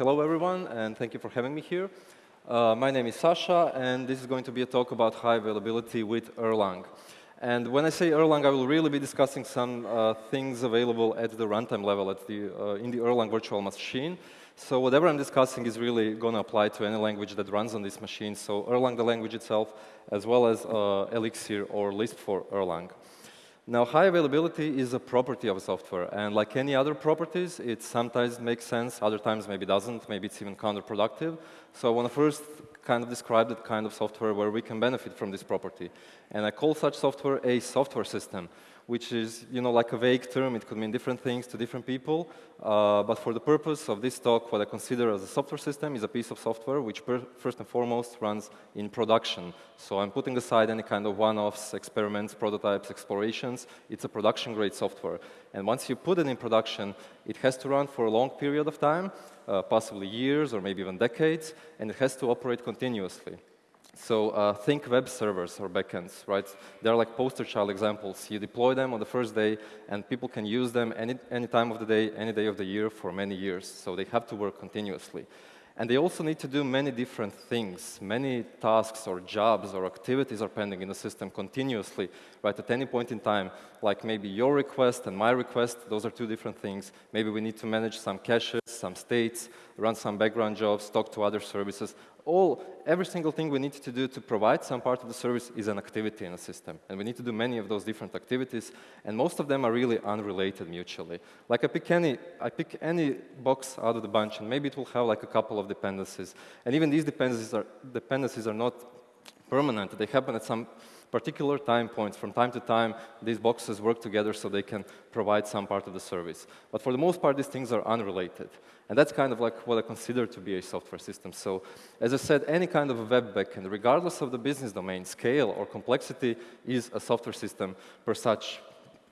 Hello, everyone, and thank you for having me here. Uh, my name is Sasha, and this is going to be a talk about high availability with Erlang. And when I say Erlang, I will really be discussing some uh, things available at the runtime level at the, uh, in the Erlang virtual machine. So whatever I'm discussing is really going to apply to any language that runs on this machine. So Erlang, the language itself, as well as uh, Elixir or Lisp for Erlang. Now, high availability is a property of software, and like any other properties, it sometimes makes sense, other times maybe doesn't, maybe it's even counterproductive. So I want to first kind of describe that kind of software where we can benefit from this property. And I call such software a software system, which is, you know, like a vague term. It could mean different things to different people. Uh, but for the purpose of this talk, what I consider as a software system is a piece of software which first and foremost runs in production. So I'm putting aside any kind of one-offs, experiments, prototypes, explorations. It's a production-grade software. And once you put it in production, it has to run for a long period of time, uh, possibly years or maybe even decades, and it has to operate continuously. So uh, think web servers or backends, right? They're like poster child examples. You deploy them on the first day, and people can use them any, any time of the day, any day of the year for many years. So they have to work continuously. And they also need to do many different things. Many tasks or jobs or activities are pending in the system continuously, right, at any point in time. Like maybe your request and my request, those are two different things. Maybe we need to manage some caches, some states, run some background jobs, talk to other services all, every single thing we need to do to provide some part of the service is an activity in a system. And we need to do many of those different activities, and most of them are really unrelated mutually. Like I pick any, I pick any box out of the bunch, and maybe it will have like a couple of dependencies. And even these dependencies are, dependencies are not permanent. They happen at some particular time points. From time to time, these boxes work together so they can provide some part of the service. But for the most part, these things are unrelated. And that's kind of like what I consider to be a software system. So as I said, any kind of web backend, regardless of the business domain, scale, or complexity, is a software system per such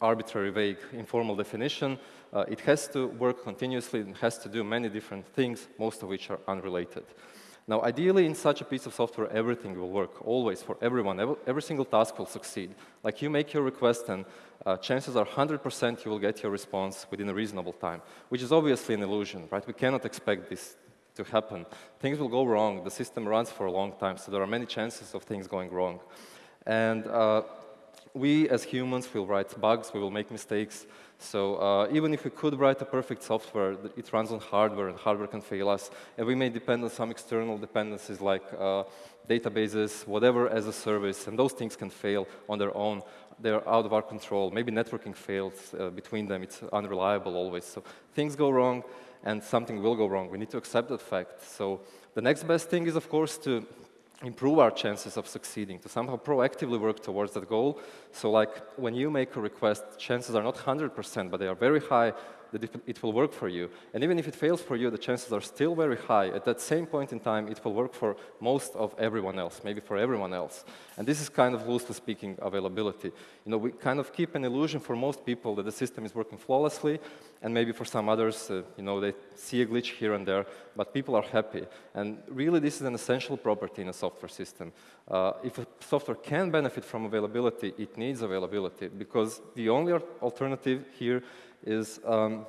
arbitrary, vague, informal definition. Uh, it has to work continuously and has to do many different things, most of which are unrelated. Now, ideally, in such a piece of software, everything will work, always, for everyone. Every, single task will succeed. Like you make your request, and uh, chances are 100% you will get your response within a reasonable time, which is obviously an illusion, right? We cannot expect this to happen. Things will go wrong. The system runs for a long time, so there are many chances of things going wrong. And uh, we, as humans, will write bugs, we will make mistakes, so uh, even if we could write a perfect software, it runs on hardware, and hardware can fail us. And we may depend on some external dependencies like uh, databases, whatever as a service, and those things can fail on their own. They're out of our control. Maybe networking fails uh, between them. It's unreliable always. So things go wrong, and something will go wrong. We need to accept that fact. So the next best thing is, of course, to improve our chances of succeeding, to somehow proactively work towards that goal. So like when you make a request, chances are not 100%, but they are very high that it, will work for you. And even if it fails for you, the chances are still very high. At that same point in time, it will work for most of everyone else, maybe for everyone else. And this is kind of loosely speaking availability. You know, we kind of keep an illusion for most people that the system is working flawlessly, and maybe for some others, uh, you know, they see a glitch here and there, but people are happy. And really, this is an essential property in a software system. Uh, if a software can benefit from availability, it needs availability, because the only alternative here is um,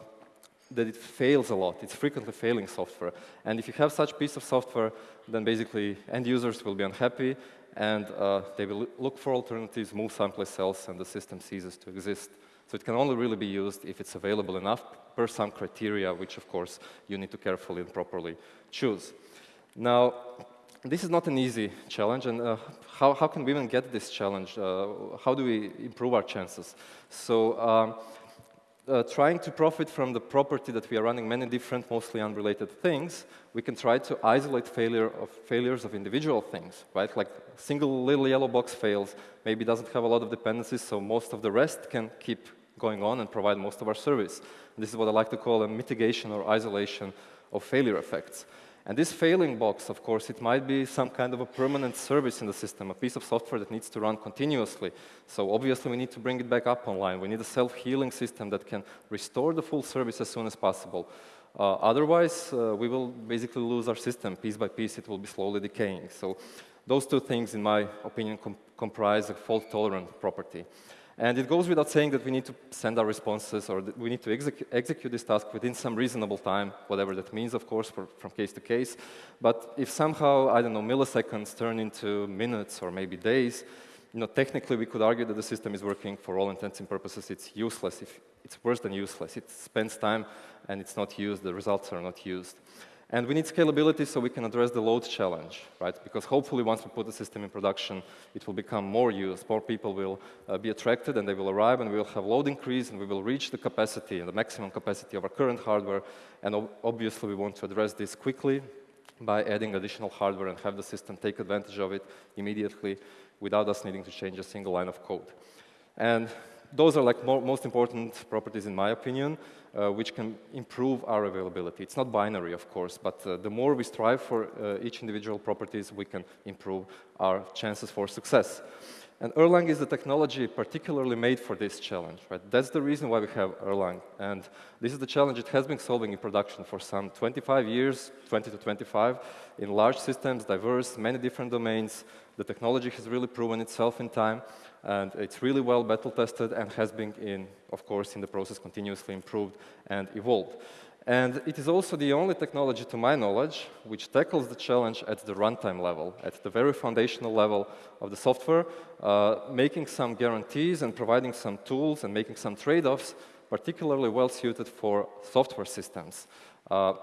that it fails a lot. It's frequently failing software. And if you have such piece of software, then basically end users will be unhappy and uh, they will look for alternatives, move someplace else, and the system ceases to exist. So it can only really be used if it's available enough per some criteria, which of course you need to carefully and properly choose. Now, this is not an easy challenge, and uh, how, how can we even get this challenge? Uh, how do we improve our chances? So um, uh, trying to profit from the property that we are running many different, mostly unrelated things, we can try to isolate failure of failures of individual things, right? Like single little yellow box fails, maybe doesn't have a lot of dependencies, so most of the rest can keep going on and provide most of our service. And this is what I like to call a mitigation or isolation of failure effects. And this failing box, of course, it might be some kind of a permanent service in the system, a piece of software that needs to run continuously. So obviously we need to bring it back up online. We need a self-healing system that can restore the full service as soon as possible. Uh, otherwise, uh, we will basically lose our system. Piece by piece, it will be slowly decaying. So those two things, in my opinion, com comprise a fault-tolerant property. And it goes without saying that we need to send our responses or we need to exec execute this task within some reasonable time, whatever that means, of course, for, from case to case. But if somehow, I don't know, milliseconds turn into minutes or maybe days, you know, technically we could argue that the system is working for all intents and purposes. It's useless. If it's worse than useless. It spends time and it's not used. The results are not used. And we need scalability so we can address the load challenge, right? Because hopefully once we put the system in production, it will become more used. More people will uh, be attracted and they will arrive and we will have load increase and we will reach the capacity, the maximum capacity of our current hardware. And ob obviously we want to address this quickly by adding additional hardware and have the system take advantage of it immediately without us needing to change a single line of code. And those are like more, most important properties in my opinion, uh, which can improve our availability. It's not binary, of course, but uh, the more we strive for uh, each individual properties, we can improve our chances for success. And Erlang is the technology particularly made for this challenge, right? That's the reason why we have Erlang. And this is the challenge it has been solving in production for some 25 years, 20 to 25, in large systems, diverse, many different domains. The technology has really proven itself in time and it's really well battle tested and has been in, of course, in the process continuously improved and evolved. And it is also the only technology, to my knowledge, which tackles the challenge at the runtime level, at the very foundational level of the software, uh, making some guarantees and providing some tools and making some trade-offs, particularly well suited for software systems. Uh,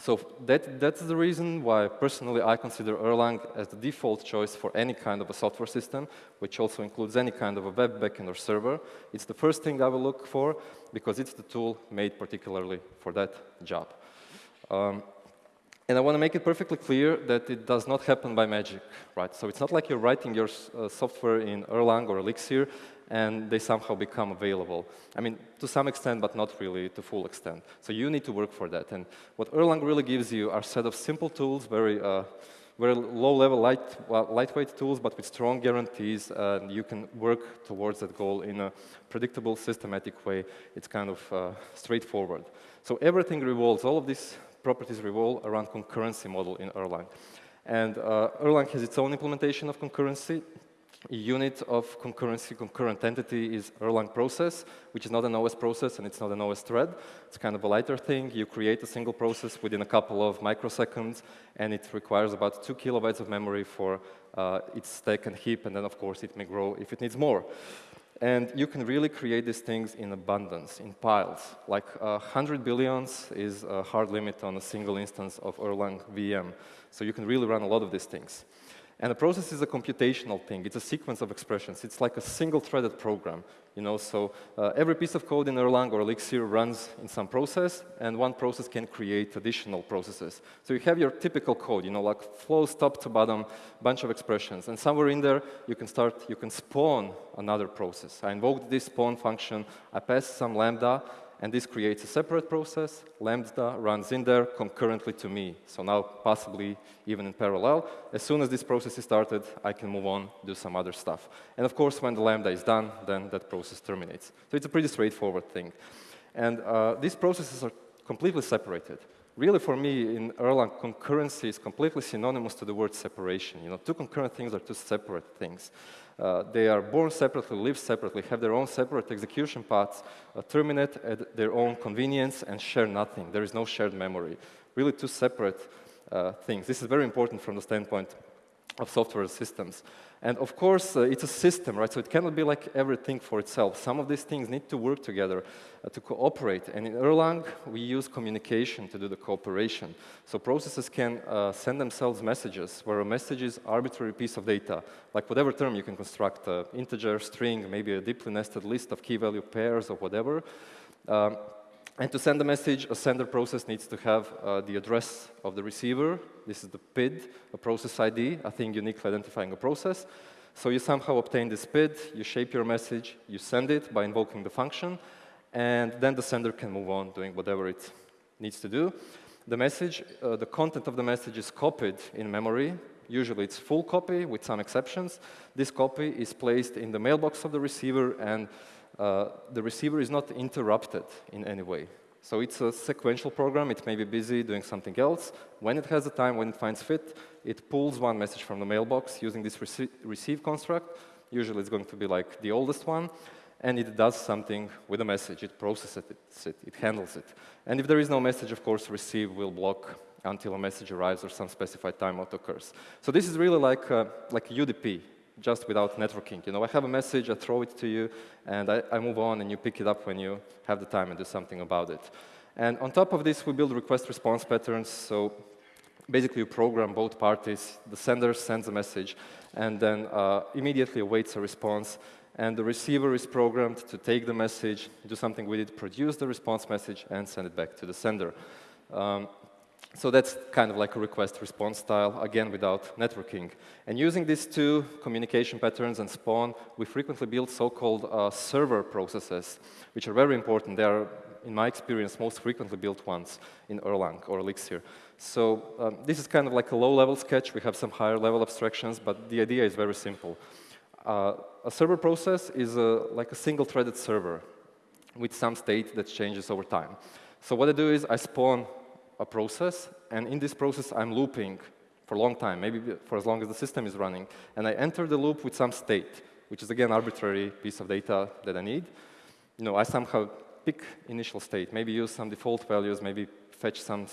so that, that's the reason why personally I consider Erlang as the default choice for any kind of a software system, which also includes any kind of a web backend or server. It's the first thing I will look for because it's the tool made particularly for that job. Um, and I want to make it perfectly clear that it does not happen by magic, right? So it's not like you're writing your uh, software in Erlang or Elixir and they somehow become available. I mean, to some extent, but not really to full extent. So you need to work for that. And what Erlang really gives you are set of simple tools, very, uh, very low-level, light, well, lightweight tools, but with strong guarantees, and you can work towards that goal in a predictable, systematic way. It's kind of uh, straightforward. So everything revolves, all of these properties revolve around concurrency model in Erlang. And uh, Erlang has its own implementation of concurrency unit of concurrency, concurrent entity is Erlang process, which is not an OS process and it's not an OS thread. It's kind of a lighter thing. You create a single process within a couple of microseconds, and it requires about two kilobytes of memory for uh, its stack and heap, and then of course it may grow if it needs more. And you can really create these things in abundance, in piles. Like uh, 100 billions is a hard limit on a single instance of Erlang VM. So you can really run a lot of these things. And the process is a computational thing. It's a sequence of expressions. It's like a single-threaded program. You know, so uh, every piece of code in Erlang or Elixir runs in some process, and one process can create additional processes. So you have your typical code, you know, like flows top to bottom, bunch of expressions. And somewhere in there, you can start, you can spawn another process. I invoke this spawn function, I pass some lambda, and this creates a separate process. Lambda runs in there concurrently to me, so now possibly even in parallel. As soon as this process is started, I can move on, do some other stuff. And of course, when the Lambda is done, then that process terminates. So it's a pretty straightforward thing. And uh, these processes are completely separated. Really, for me, in Erlang, concurrency is completely synonymous to the word separation. You know, two concurrent things are two separate things. Uh, they are born separately, live separately, have their own separate execution paths, uh, terminate at their own convenience, and share nothing. There is no shared memory. Really two separate uh, things. This is very important from the standpoint of software systems. And of course, uh, it's a system, right? So it cannot be like everything for itself. Some of these things need to work together uh, to cooperate. And in Erlang, we use communication to do the cooperation. So processes can uh, send themselves messages where a message is arbitrary piece of data, like whatever term you can construct, uh, integer, string, maybe a deeply nested list of key value pairs or whatever. Um, and to send a message, a sender process needs to have uh, the address of the receiver. This is the PID, a process ID, a thing uniquely identifying a process. So you somehow obtain this PID, you shape your message, you send it by invoking the function, and then the sender can move on doing whatever it needs to do. The message, uh, the content of the message is copied in memory. Usually it's full copy with some exceptions. This copy is placed in the mailbox of the receiver and the receiver is not interrupted in any way. So it's a sequential program. It may be busy doing something else. When it has the time, when it finds fit, it pulls one message from the mailbox using this rece receive construct. Usually it's going to be like the oldest one. and it does something with the message. It processes it, it handles it. And if there is no message, of course, receive will block until a message arrives or some specified timeout occurs. So this is really like, uh, like UDP, just without networking. You know, I have a message, I throw it to you, and I, I move on, and you pick it up when you have the time and do something about it. And on top of this, we build request-response patterns. So basically, you program both parties. The sender sends a message, and then uh, immediately awaits a response. And the receiver is programmed to take the message, do something with it, produce the response message, and send it back to the sender. Um, so that's kind of like a request-response style, again, without networking. And using these two communication patterns and Spawn, we frequently build so-called uh, server processes, which are very important. They are, in my experience, most frequently built ones in Erlang or Elixir. So um, this is kind of like a low-level sketch. We have some higher-level abstractions, but the idea is very simple. Uh, a server process is a, like a single-threaded server with some state that changes over time. So what I do is I spawn a process, and in this process, I'm looping for a long time, maybe for as long as the system is running. And I enter the loop with some state, which is, again, arbitrary piece of data that I need. You know, I somehow pick initial state, maybe use some default values, maybe fetch some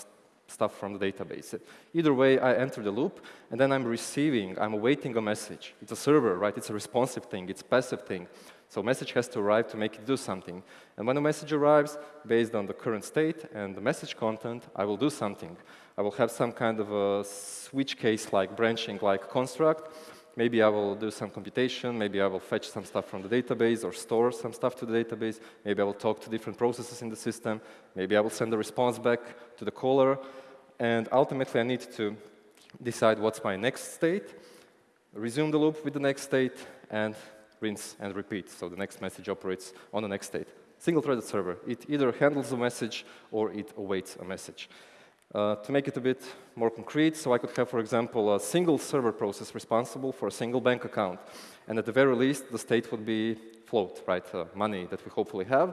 stuff from the database. Either way, I enter the loop, and then I'm receiving, I'm awaiting a message. It's a server, right? It's a responsive thing, it's passive thing. So message has to arrive to make it do something. And when a message arrives, based on the current state and the message content, I will do something. I will have some kind of a switch case like branching like construct. Maybe I will do some computation. Maybe I will fetch some stuff from the database or store some stuff to the database. Maybe I will talk to different processes in the system. Maybe I will send a response back to the caller. And ultimately, I need to decide what's my next state, resume the loop with the next state, and rinse and repeat. So the next message operates on the next state. Single-threaded server. It either handles a message or it awaits a message. Uh, to make it a bit more concrete, so I could have, for example, a single server process responsible for a single bank account. And at the very least, the state would be float, right, uh, money that we hopefully have.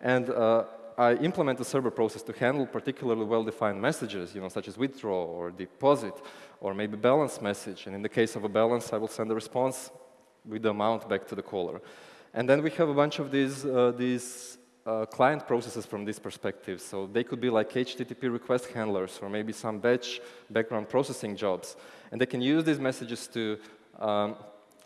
And uh, I implement a server process to handle particularly well-defined messages, you know, such as withdraw or deposit, or maybe balance message. And in the case of a balance, I will send a response with the amount back to the caller. And then we have a bunch of these, uh, these uh, client processes from this perspective. So they could be like HTTP request handlers or maybe some batch background processing jobs. And they can use these messages to um,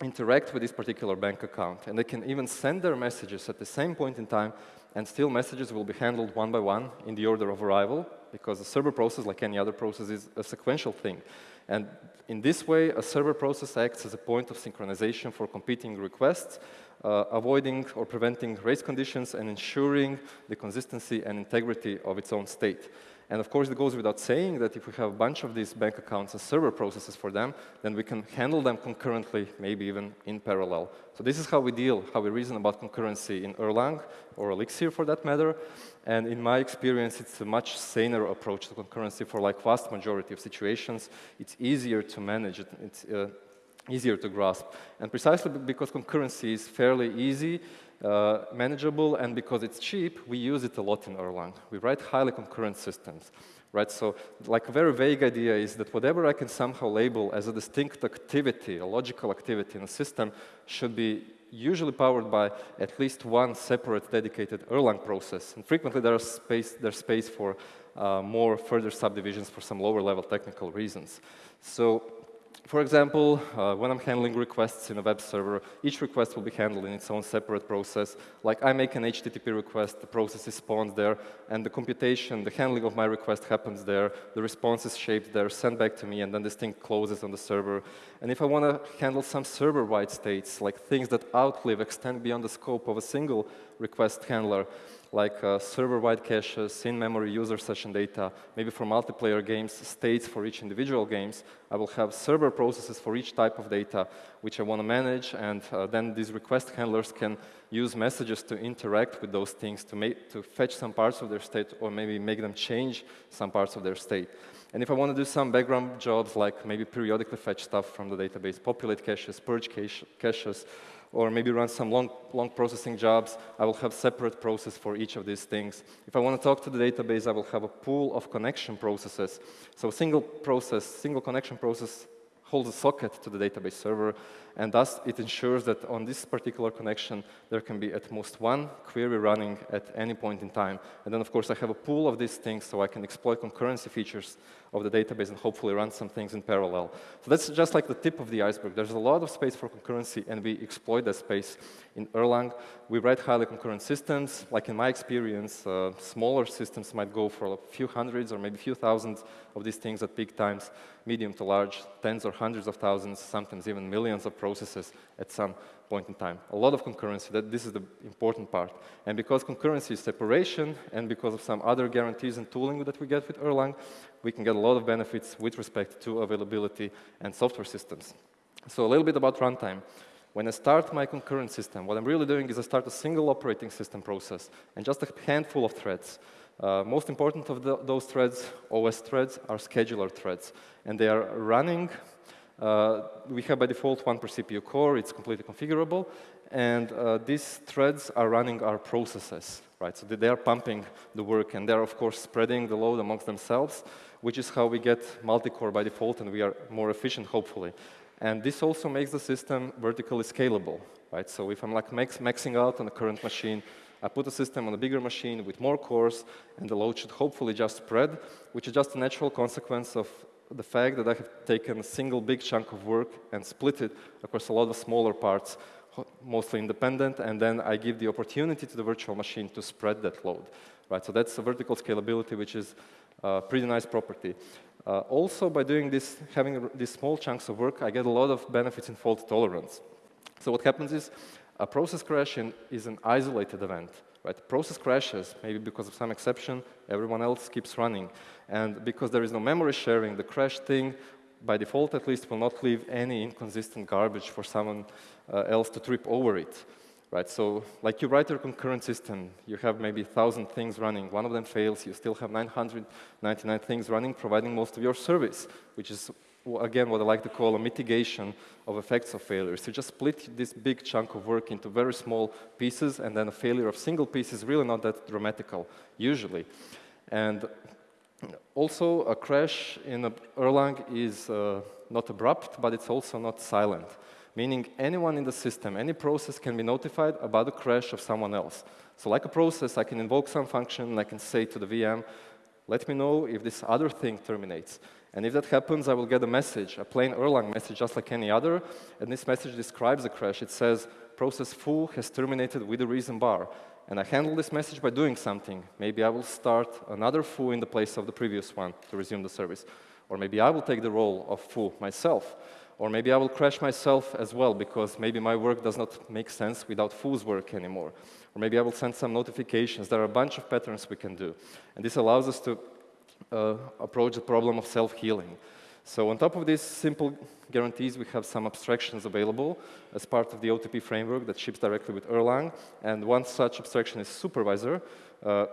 interact with this particular bank account. And they can even send their messages at the same point in time, and still messages will be handled one by one in the order of arrival, because the server process, like any other process, is a sequential thing. And in this way, a server process acts as a point of synchronization for competing requests, uh, avoiding or preventing race conditions and ensuring the consistency and integrity of its own state. And of course, it goes without saying that if we have a bunch of these bank accounts and server processes for them, then we can handle them concurrently, maybe even in parallel. So this is how we deal, how we reason about concurrency in Erlang, or Elixir for that matter. And in my experience, it's a much saner approach to concurrency for like vast majority of situations. It's easier to manage, it's uh, easier to grasp. And precisely because concurrency is fairly easy, uh, manageable, and because it's cheap, we use it a lot in Erlang. We write highly concurrent systems, right? So like a very vague idea is that whatever I can somehow label as a distinct activity, a logical activity in a system should be usually powered by at least one separate dedicated Erlang process. And frequently there's space, there's space for uh, more further subdivisions for some lower level technical reasons. So for example, uh, when I'm handling requests in a web server, each request will be handled in its own separate process. Like I make an HTTP request, the process is spawned there, and the computation, the handling of my request happens there, the response is shaped there, sent back to me, and then this thing closes on the server. And if I want to handle some server-wide states, like things that outlive, extend beyond the scope of a single request handler, like uh, server-wide caches, in-memory user session data, maybe for multiplayer games, states for each individual games. I will have server processes for each type of data which I want to manage, and uh, then these request handlers can use messages to interact with those things, to, make, to fetch some parts of their state, or maybe make them change some parts of their state. And if I want to do some background jobs, like maybe periodically fetch stuff from the database, populate caches, purge caches, or maybe run some long, long processing jobs, I will have separate process for each of these things. If I want to talk to the database, I will have a pool of connection processes. So single process, single connection process holds a socket to the database server, and thus it ensures that on this particular connection, there can be at most one query running at any point in time. And then, of course, I have a pool of these things so I can exploit concurrency features of the database and hopefully run some things in parallel. So that's just like the tip of the iceberg. There's a lot of space for concurrency, and we exploit that space in Erlang. We write highly concurrent systems. Like in my experience, uh, smaller systems might go for a few hundreds or maybe a few thousands of these things at peak times, medium to large, tens or hundreds of thousands, sometimes even millions of processes at some point in time. A lot of concurrency, that this is the important part. And because concurrency is separation, and because of some other guarantees and tooling that we get with Erlang, we can get a lot of benefits with respect to availability and software systems. So a little bit about runtime. When I start my concurrent system, what I'm really doing is I start a single operating system process and just a handful of threads. Uh, most important of the, those threads, OS threads, are scheduler threads. And they are running we have by default one per CPU core. It's completely configurable. And uh, these threads are running our processes, right? So they are pumping the work, and they're, of course, spreading the load amongst themselves, which is how we get multi-core by default, and we are more efficient, hopefully. And this also makes the system vertically scalable, right? So if I'm like max maxing out on the current machine, I put a system on a bigger machine with more cores, and the load should hopefully just spread, which is just a natural consequence of the fact that I have taken a single big chunk of work and split it across a lot of smaller parts, mostly independent, and then I give the opportunity to the virtual machine to spread that load. Right, so that's a vertical scalability, which is a pretty nice property. Uh, also, by doing this, having these small chunks of work, I get a lot of benefits in fault tolerance. So what happens is, a process crash in, is an isolated event. Right? Process crashes, maybe because of some exception, everyone else keeps running. And because there is no memory sharing, the crash thing, by default at least, will not leave any inconsistent garbage for someone uh, else to trip over it. Right, so like you write your concurrent system, you have maybe 1,000 things running. One of them fails, you still have 999 things running, providing most of your service, which is again, what I like to call a mitigation of effects of failures. You just split this big chunk of work into very small pieces, and then a failure of single piece is really not that dramatical, usually. And also, a crash in a Erlang is uh, not abrupt, but it's also not silent, meaning anyone in the system, any process can be notified about a crash of someone else. So like a process, I can invoke some function, and I can say to the VM, let me know if this other thing terminates. And if that happens, I will get a message, a plain Erlang message, just like any other. And this message describes the crash. It says, process foo has terminated with a reason bar. And I handle this message by doing something. Maybe I will start another foo in the place of the previous one to resume the service. Or maybe I will take the role of foo myself. Or maybe I will crash myself as well, because maybe my work does not make sense without foo's work anymore. Or maybe I will send some notifications. There are a bunch of patterns we can do. And this allows us to approach the problem of self-healing. So on top of these simple guarantees, we have some abstractions available as part of the OTP framework that ships directly with Erlang. And one such abstraction is supervisor, uh,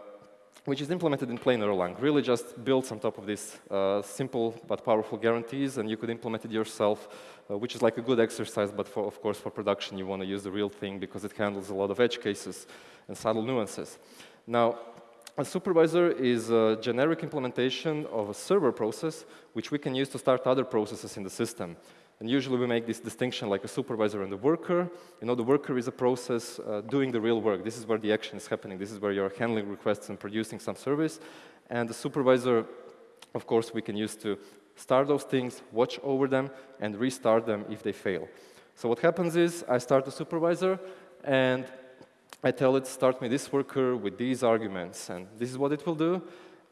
which is implemented in plain Erlang. Really just builds on top of these uh, simple but powerful guarantees, and you could implement it yourself, uh, which is like a good exercise, but for, of course for production you want to use the real thing because it handles a lot of edge cases and subtle nuances. Now, a supervisor is a generic implementation of a server process, which we can use to start other processes in the system. And usually we make this distinction like a supervisor and a worker. You know, the worker is a process uh, doing the real work. This is where the action is happening. This is where you're handling requests and producing some service. And the supervisor, of course, we can use to start those things, watch over them, and restart them if they fail. So what happens is I start the supervisor, and I tell it, start me this worker with these arguments, and this is what it will do.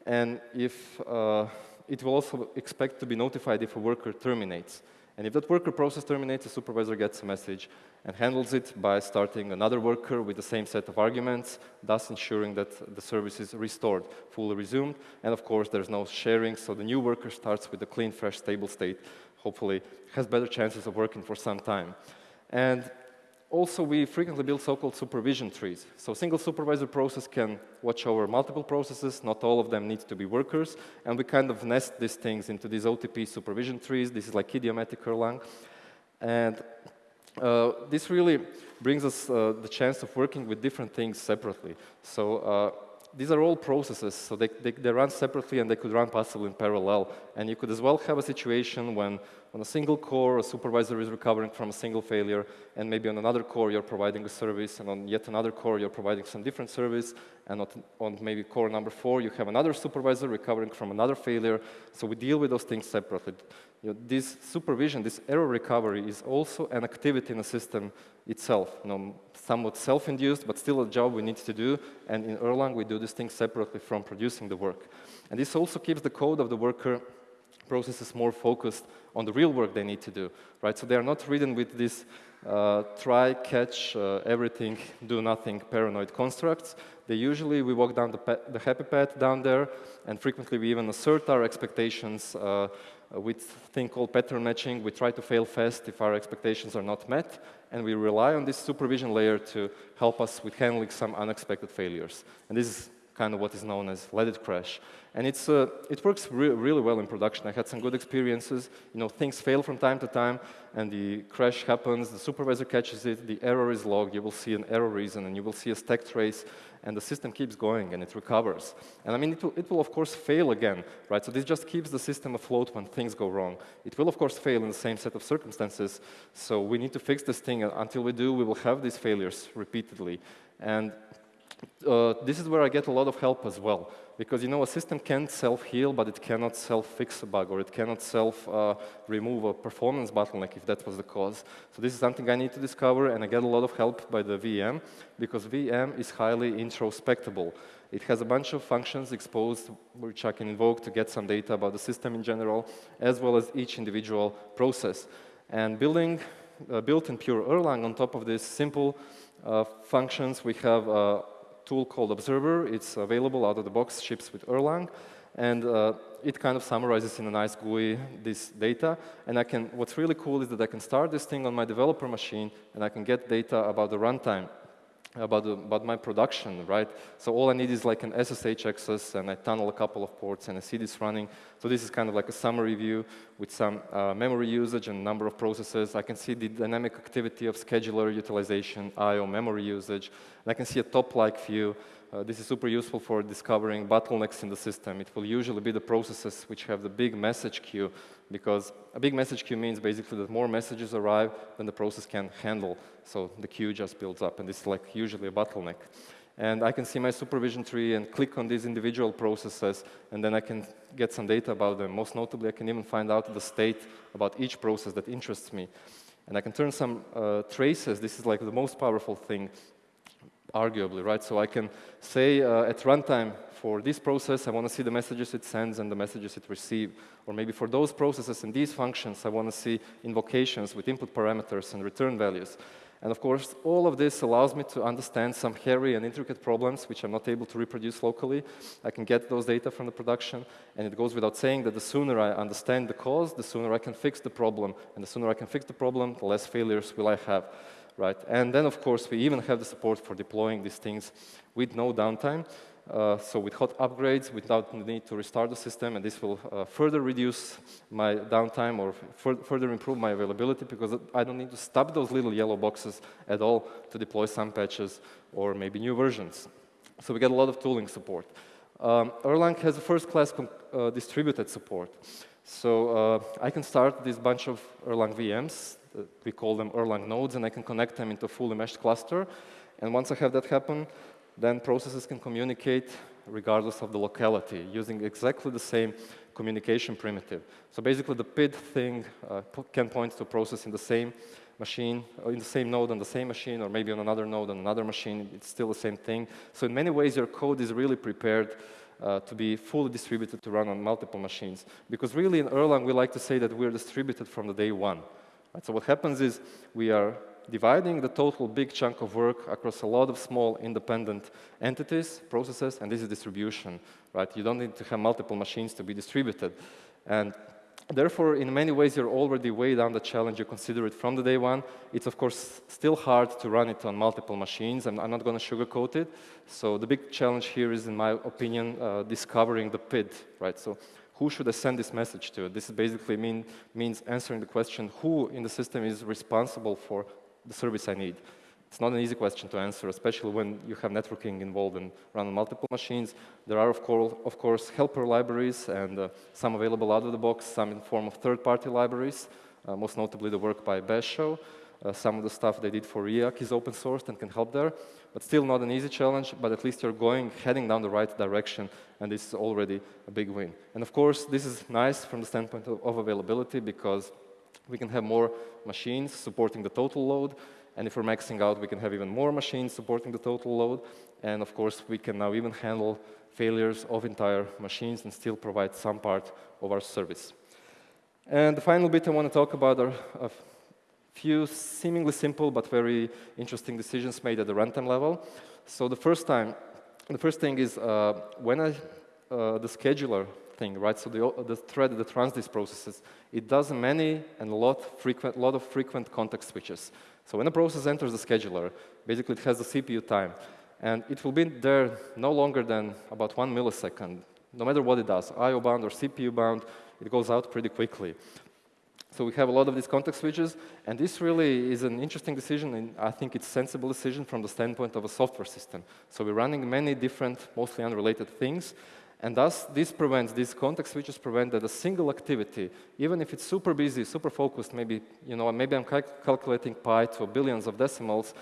And if uh, it will also expect to be notified if a worker terminates. And if that worker process terminates, the supervisor gets a message and handles it by starting another worker with the same set of arguments, thus ensuring that the service is restored, fully resumed. And of course, there's no sharing, so the new worker starts with a clean, fresh, stable state, hopefully has better chances of working for some time. And also, we frequently build so-called supervision trees. So single supervisor process can watch over multiple processes. Not all of them need to be workers. And we kind of nest these things into these OTP supervision trees. This is like idiomatic Erlang. And uh, this really brings us uh, the chance of working with different things separately. So uh, these are all processes, so they, they, they, run separately and they could run possibly in parallel. And you could as well have a situation when on a single core, a supervisor is recovering from a single failure, and maybe on another core you're providing a service, and on yet another core you're providing some different service, and on maybe core number four you have another supervisor recovering from another failure. So we deal with those things separately. You know, this supervision, this error recovery is also an activity in the system itself. You know, somewhat self-induced, but still a job we need to do. And in Erlang, we do this thing separately from producing the work. And this also keeps the code of the worker processes more focused on the real work they need to do, right? So they are not written with this uh, try, catch, uh, everything, do nothing paranoid constructs. They usually, we walk down the, the, happy path down there, and frequently we even assert our expectations uh, with thing called pattern matching. We try to fail fast if our expectations are not met, and we rely on this supervision layer to help us with handling some unexpected failures. And this is kind of what is known as let it crash. And it's, uh, it works re really well in production. I had some good experiences. You know, things fail from time to time, and the crash happens, the supervisor catches it, the error is logged, you will see an error reason, and you will see a stack trace, and the system keeps going, and it recovers. And I mean, it will, it will of course fail again, right? So this just keeps the system afloat when things go wrong. It will of course fail in the same set of circumstances, so we need to fix this thing. Until we do, we will have these failures repeatedly. And uh, this is where I get a lot of help as well. Because, you know, a system can self-heal, but it cannot self-fix a bug, or it cannot self-remove uh, a performance bottleneck if that was the cause. So this is something I need to discover, and I get a lot of help by the VM, because VM is highly introspectable. It has a bunch of functions exposed, which I can invoke to get some data about the system in general, as well as each individual process. And building, uh, built in pure Erlang on top of these simple uh, functions, we have uh, tool called Observer. It's available out of the box, ships with Erlang. And uh, it kind of summarizes in a nice GUI this data. And I can, what's really cool is that I can start this thing on my developer machine, and I can get data about the runtime about, the, about my production, right? So all I need is like an SSH access, and I tunnel a couple of ports, and I see this running. So this is kind of like a summary view with some uh, memory usage and number of processes. I can see the dynamic activity of scheduler utilization, I.O. memory usage. And I can see a top-like view uh, this is super useful for discovering bottlenecks in the system. It will usually be the processes which have the big message queue, because a big message queue means basically that more messages arrive than the process can handle. So the queue just builds up, and this is like usually a bottleneck. And I can see my supervision tree and click on these individual processes, and then I can get some data about them. Most notably, I can even find out the state about each process that interests me. And I can turn some uh, traces. This is like the most powerful thing arguably, right? So I can say uh, at runtime, for this process, I want to see the messages it sends and the messages it receives. Or maybe for those processes and these functions, I want to see invocations with input parameters and return values. And of course, all of this allows me to understand some hairy and intricate problems which I'm not able to reproduce locally. I can get those data from the production, and it goes without saying that the sooner I understand the cause, the sooner I can fix the problem. And the sooner I can fix the problem, the less failures will I have right? And then, of course, we even have the support for deploying these things with no downtime. Uh, so with hot upgrades, without the need to restart the system, and this will uh, further reduce my downtime or further improve my availability because I don't need to stop those little yellow boxes at all to deploy some patches or maybe new versions. So we get a lot of tooling support. Um, Erlang has a first-class uh, distributed support. So uh, I can start this bunch of Erlang VMs we call them Erlang nodes, and I can connect them into a fully meshed cluster. And once I have that happen, then processes can communicate regardless of the locality, using exactly the same communication primitive. So basically, the PID thing uh, can point to a process in the same machine, uh, in the same node on the same machine, or maybe on another node on another machine. It's still the same thing. So in many ways, your code is really prepared uh, to be fully distributed to run on multiple machines. Because really, in Erlang, we like to say that we're distributed from the day one. Right, so what happens is we are dividing the total big chunk of work across a lot of small independent entities, processes, and this is distribution. Right? You don't need to have multiple machines to be distributed. And therefore, in many ways, you're already way down the challenge. You consider it from the day one. It's, of course, still hard to run it on multiple machines. I'm, I'm not going to sugarcoat it. So the big challenge here is, in my opinion, uh, discovering the PID. Right? So who should I send this message to? This basically mean, means answering the question, who in the system is responsible for the service I need? It's not an easy question to answer, especially when you have networking involved and run on multiple machines. There are, of course, of course helper libraries and uh, some available out of the box, some in form of third-party libraries, uh, most notably the work by Basho. Uh, some of the stuff they did for Riak is open sourced and can help there, but still not an easy challenge, but at least you're going, heading down the right direction, and this is already a big win. And of course, this is nice from the standpoint of, of availability because we can have more machines supporting the total load, and if we're maxing out, we can have even more machines supporting the total load. And of course, we can now even handle failures of entire machines and still provide some part of our service. And the final bit I want to talk about are a few seemingly simple but very interesting decisions made at the runtime level. So the first time, the first thing is uh, when I, uh, the scheduler thing, right? So the, the thread that runs these processes, it does many and a lot, frequent, lot of frequent context switches. So when a process enters the scheduler, basically it has the CPU time. And it will be there no longer than about one millisecond, no matter what it does, I.O. bound or CPU bound, it goes out pretty quickly. So we have a lot of these context switches, and this really is an interesting decision, and I think it's a sensible decision from the standpoint of a software system. So we're running many different, mostly unrelated things, and thus, this prevents, these context switches prevent that a single activity, even if it's super busy, super focused, maybe, you know, maybe I'm cal calculating pi to billions of decimals,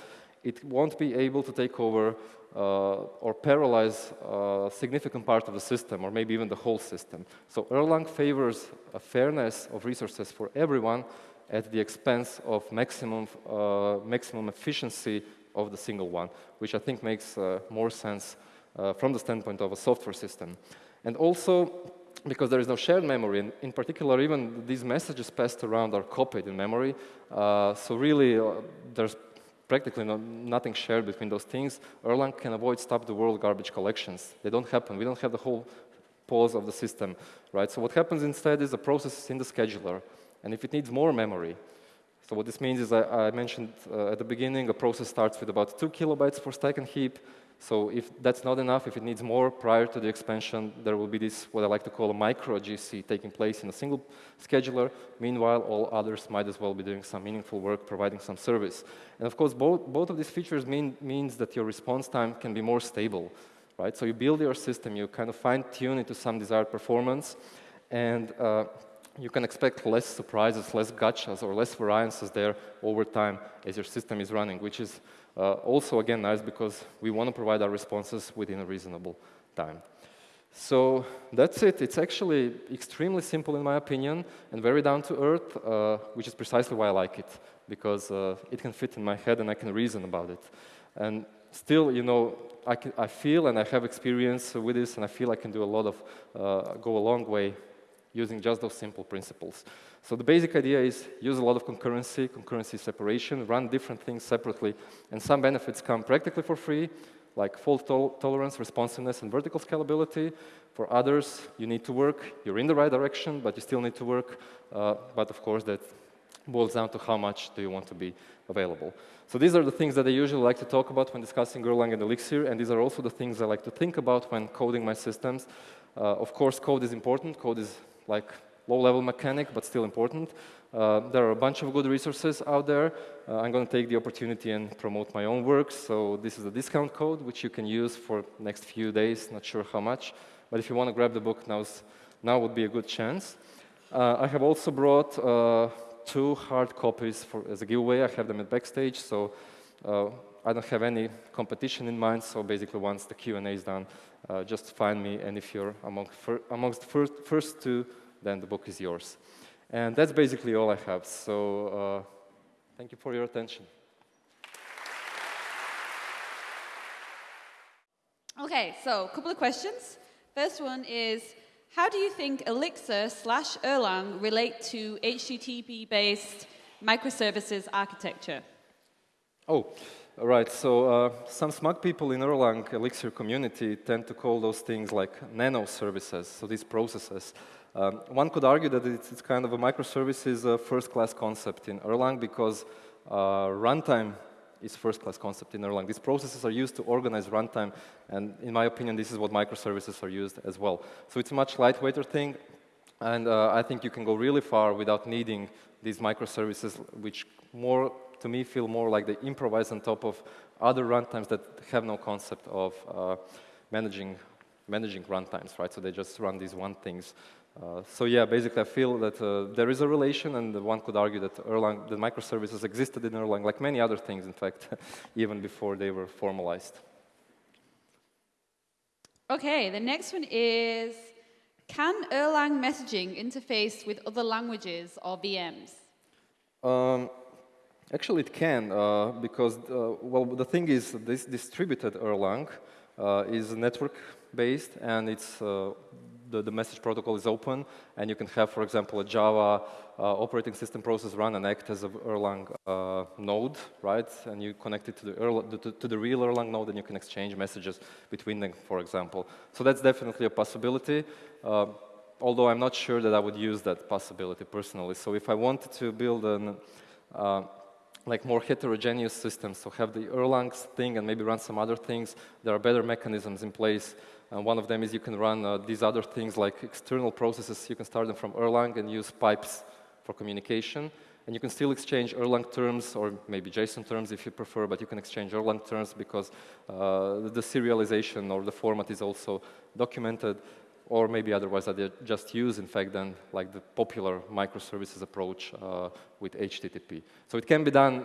it won't be able to take over uh, or paralyze a significant part of the system, or maybe even the whole system. So Erlang favors a fairness of resources for everyone at the expense of maximum, uh, maximum efficiency of the single one, which I think makes uh, more sense uh, from the standpoint of a software system. And also, because there is no shared memory, and in particular, even these messages passed around are copied in memory. Uh, so really, uh, there's practically no, nothing shared between those things. Erlang can avoid stop-the-world garbage collections. They don't happen. We don't have the whole pause of the system, right? So what happens instead is the process is in the scheduler, and if it needs more memory, so what this means is I, I mentioned uh, at the beginning, a process starts with about two kilobytes for stack and heap, so if that's not enough, if it needs more prior to the expansion, there will be this, what I like to call a micro GC taking place in a single scheduler. Meanwhile, all others might as well be doing some meaningful work, providing some service. And of course, both, both of these features mean, means that your response time can be more stable, right? So you build your system, you kind of fine tune it to some desired performance, and uh, you can expect less surprises, less gotchas, or less variances there over time as your system is running, which is uh, also, again, nice because we want to provide our responses within a reasonable time. So that's it. It's actually extremely simple in my opinion and very down to earth, uh, which is precisely why I like it, because uh, it can fit in my head and I can reason about it. And still, you know, I, can, I feel and I have experience with this and I feel I can do a lot of, uh, go a long way using just those simple principles. So the basic idea is use a lot of concurrency, concurrency separation, run different things separately, and some benefits come practically for free, like fault to tolerance, responsiveness, and vertical scalability. For others, you need to work. You're in the right direction, but you still need to work. Uh, but of course, that boils down to how much do you want to be available. So these are the things that I usually like to talk about when discussing Erlang and Elixir, and these are also the things I like to think about when coding my systems. Uh, of course, code is important. Code is like low-level mechanic, but still important. Uh, there are a bunch of good resources out there. Uh, I'm going to take the opportunity and promote my own work. So this is a discount code, which you can use for next few days, not sure how much. But if you want to grab the book, now's, now would be a good chance. Uh, I have also brought uh, two hard copies for, as a giveaway. I have them at Backstage, so uh, I don't have any competition in mind. So basically, once the Q&A is done, uh, just find me. And if you're among fir amongst the first, first two, then the book is yours. And that's basically all I have. So uh, thank you for your attention. Okay, so a couple of questions. First one is, how do you think Elixir slash Erlang relate to HTTP-based microservices architecture? Oh, all right. So uh, some smug people in Erlang Elixir community tend to call those things like nano services, so these processes. Um, one could argue that it's, it's kind of a microservices uh, first-class concept in Erlang because uh, runtime is first-class concept in Erlang. These processes are used to organize runtime, and in my opinion, this is what microservices are used as well. So it's a much lightweighter thing, and uh, I think you can go really far without needing these microservices, which more to me, feel more like they improvise on top of other runtimes that have no concept of uh, managing, managing runtimes, right? So they just run these one things. Uh, so yeah, basically I feel that uh, there is a relation and one could argue that Erlang, the microservices existed in Erlang like many other things, in fact, even before they were formalized. Okay, the next one is, can Erlang messaging interface with other languages or VMs? Um, actually, it can, uh, because, uh, well, the thing is, this distributed Erlang uh, is network-based, and it's uh, the, the, message protocol is open, and you can have, for example, a Java uh, operating system process run and act as a Erlang uh, node, right? And you connect it to the, Erlang, to, to, the real Erlang node, and you can exchange messages between them, for example. So that's definitely a possibility although I'm not sure that I would use that possibility personally. So if I wanted to build an like more heterogeneous systems. so have the Erlang thing and maybe run some other things, there are better mechanisms in place. And one of them is you can run uh, these other things like external processes. You can start them from Erlang and use pipes for communication. And you can still exchange Erlang terms or maybe JSON terms if you prefer, but you can exchange Erlang terms because uh, the serialization or the format is also documented or maybe otherwise that they just use, in fact, then like the popular microservices approach uh, with HTTP. So it can be done.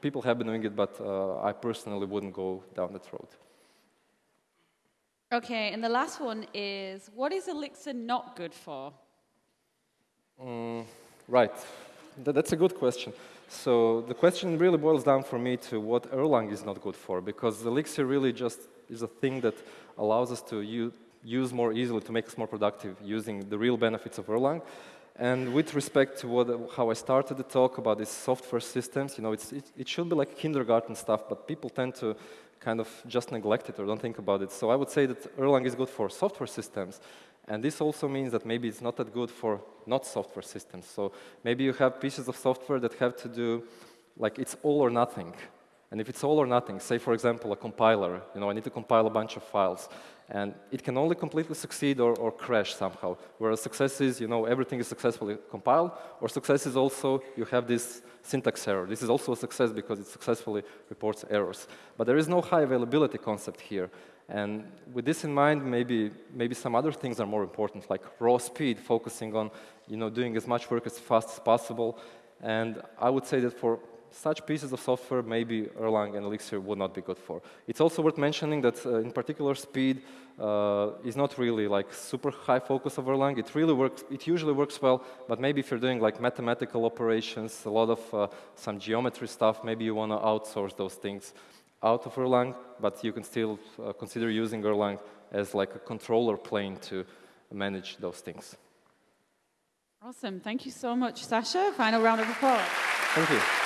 People have been doing it, but uh, I personally wouldn't go down that road. Okay, and the last one is, what is Elixir not good for? Mm, right. Th that's a good question. So the question really boils down for me to what Erlang is not good for, because Elixir really just is a thing that allows us to use, use more easily to make us more productive using the real benefits of Erlang. And with respect to what, how I started the talk about these software systems, you know, it, it should be like kindergarten stuff, but people tend to kind of just neglect it or don't think about it. So I would say that Erlang is good for software systems. And this also means that maybe it's not that good for not software systems. So maybe you have pieces of software that have to do, like it's all or nothing. And if it's all or nothing, say for example a compiler, you know, I need to compile a bunch of files, and it can only completely succeed or, or crash somehow. Whereas success is, you know, everything is successfully compiled, or success is also you have this syntax error. This is also a success because it successfully reports errors. But there is no high availability concept here. And with this in mind, maybe, maybe some other things are more important, like raw speed, focusing on you know, doing as much work as fast as possible. And I would say that for such pieces of software maybe Erlang and Elixir would not be good for. It's also worth mentioning that uh, in particular speed uh, is not really like super high focus of Erlang. It really works, it usually works well, but maybe if you're doing like mathematical operations, a lot of uh, some geometry stuff, maybe you want to outsource those things out of Erlang, but you can still uh, consider using Erlang as like a controller plane to manage those things. Awesome. Thank you so much, Sasha. Final round of applause. Thank you.